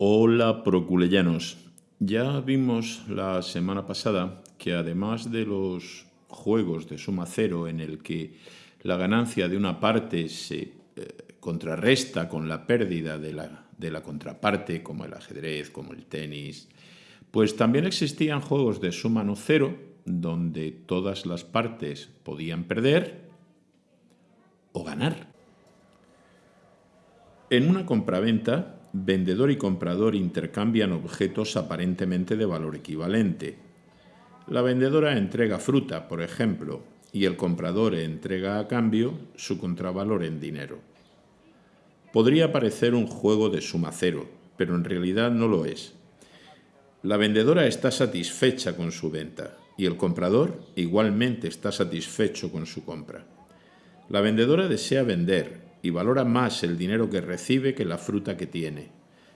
Hola proculeyanos. Ya vimos la semana pasada que además de los juegos de suma cero en el que la ganancia de una parte se eh, contrarresta con la pérdida de la, de la contraparte, como el ajedrez, como el tenis, pues también existían juegos de suma no cero donde todas las partes podían perder o ganar. En una compraventa, vendedor y comprador intercambian objetos aparentemente de valor equivalente. La vendedora entrega fruta, por ejemplo, y el comprador entrega a cambio su contravalor en dinero. Podría parecer un juego de suma cero, pero en realidad no lo es. La vendedora está satisfecha con su venta y el comprador igualmente está satisfecho con su compra. La vendedora desea vender y valora más el dinero que recibe que la fruta que tiene.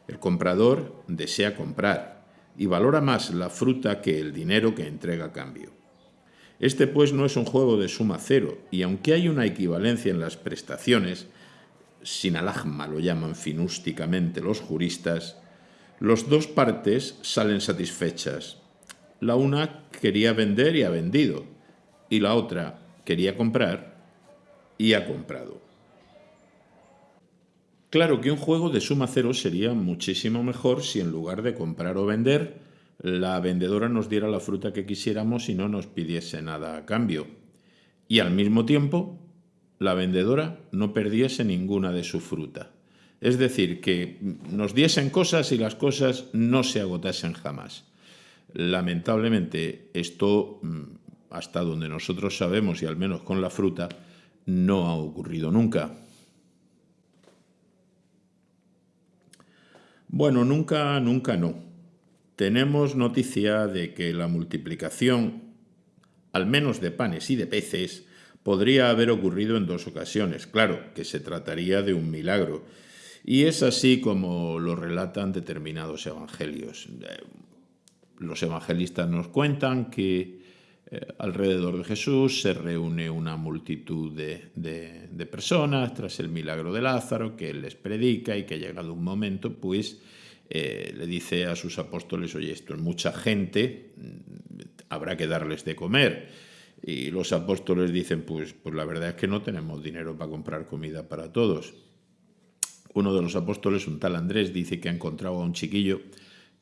El comprador desea comprar y valora más la fruta que el dinero que entrega a cambio. Este pues no es un juego de suma cero y aunque hay una equivalencia en las prestaciones, sin alajma lo llaman finústicamente los juristas, los dos partes salen satisfechas. La una quería vender y ha vendido, y la otra quería comprar y ha comprado. Claro que un juego de suma cero sería muchísimo mejor si en lugar de comprar o vender, la vendedora nos diera la fruta que quisiéramos y no nos pidiese nada a cambio. Y al mismo tiempo, la vendedora no perdiese ninguna de su fruta. Es decir, que nos diesen cosas y las cosas no se agotasen jamás. Lamentablemente, esto, mm, hasta donde nosotros sabemos, y al menos con la fruta, no ha ocurrido nunca. Bueno, nunca, nunca no. Tenemos noticia de que la multiplicación, al menos de panes y de peces, podría haber ocurrido en dos ocasiones. Claro, que se trataría de un milagro y es así como lo relatan determinados evangelios. Eh, los evangelistas nos cuentan que eh, alrededor de Jesús se reúne una multitud de, personas tras el milagro de Lázaro, que él les predica y que llegado un momento, pues eh, le dice a sus apóstoles, oye, esto es mucha gente, mm, habrá que darles de comer. Y los apóstoles dicen, pues, pues la verdad es que no tenemos dinero para comprar comida para todos. Uno de los apóstoles, un tal Andrés, dice que ha encontrado a un chiquillo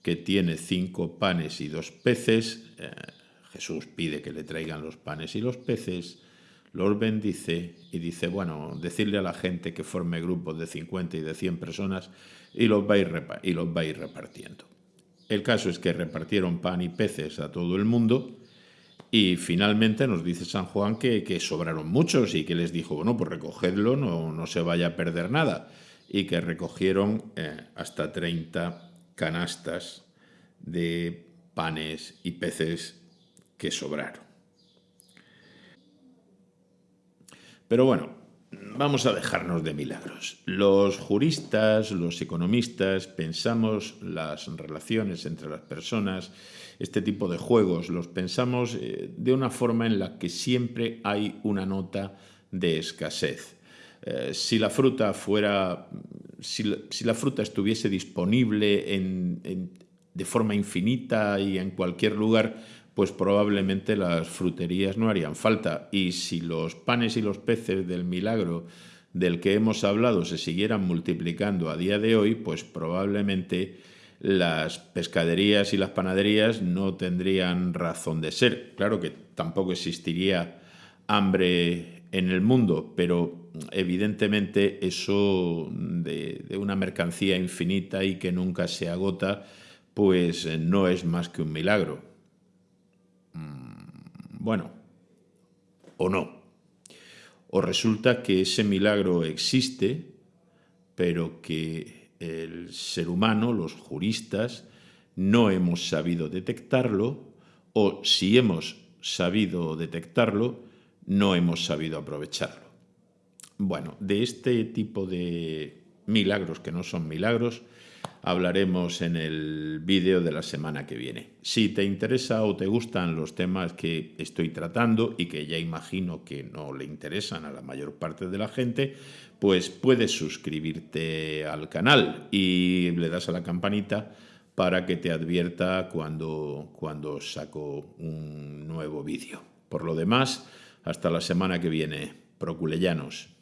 que tiene cinco panes y dos peces. Eh, Jesús pide que le traigan los panes y los peces, los bendice y dice, bueno, decirle a la gente que forme grupos de 50 y de 100 personas y los va a ir, y repartiendo. El caso es que repartieron pan y peces a todo el mundo y finalmente nos dice San Juan que, que sobraron muchos y que les dijo, bueno, pues recogedlo, no, no se vaya a perder nada y que recogieron eh, hasta 30 canastas de panes y peces que sobraron. Pero bueno, vamos a dejarnos de milagros. Los juristas, los economistas, pensamos las relaciones entre las personas, este tipo de juegos, los pensamos eh, de una forma en la que siempre hay una nota de escasez. Eh, si la fruta fuera, si la, fruta estuviese disponible de forma infinita y en cualquier lugar, pues probablemente las fruterías no harían falta. Y si los panes y los peces del milagro del que hemos hablado se siguieran multiplicando a día de hoy, pues probablemente las pescaderías y las panaderías no tendrían razón de ser. Claro que tampoco existiría hambre en el mundo, pero evidentemente eso de, una mercancía infinita y que nunca se agota, pues no es más que un milagro. Bueno, o no. O resulta que ese milagro existe, pero que el ser humano, los juristas, no hemos sabido detectarlo, o si hemos sabido detectarlo, no hemos sabido aprovecharlo. Bueno, de este tipo de milagros que no son milagros, hablaremos en el vídeo de la semana que viene. Si te interesa o te gustan los temas que estoy tratando y que ya imagino que no le interesan a la mayor parte de la gente, pues puedes suscribirte al canal y le das a la campanita para que te advierta cuando, cuando saco un nuevo vídeo. Por lo demás, hasta la semana que viene. Proculellanos.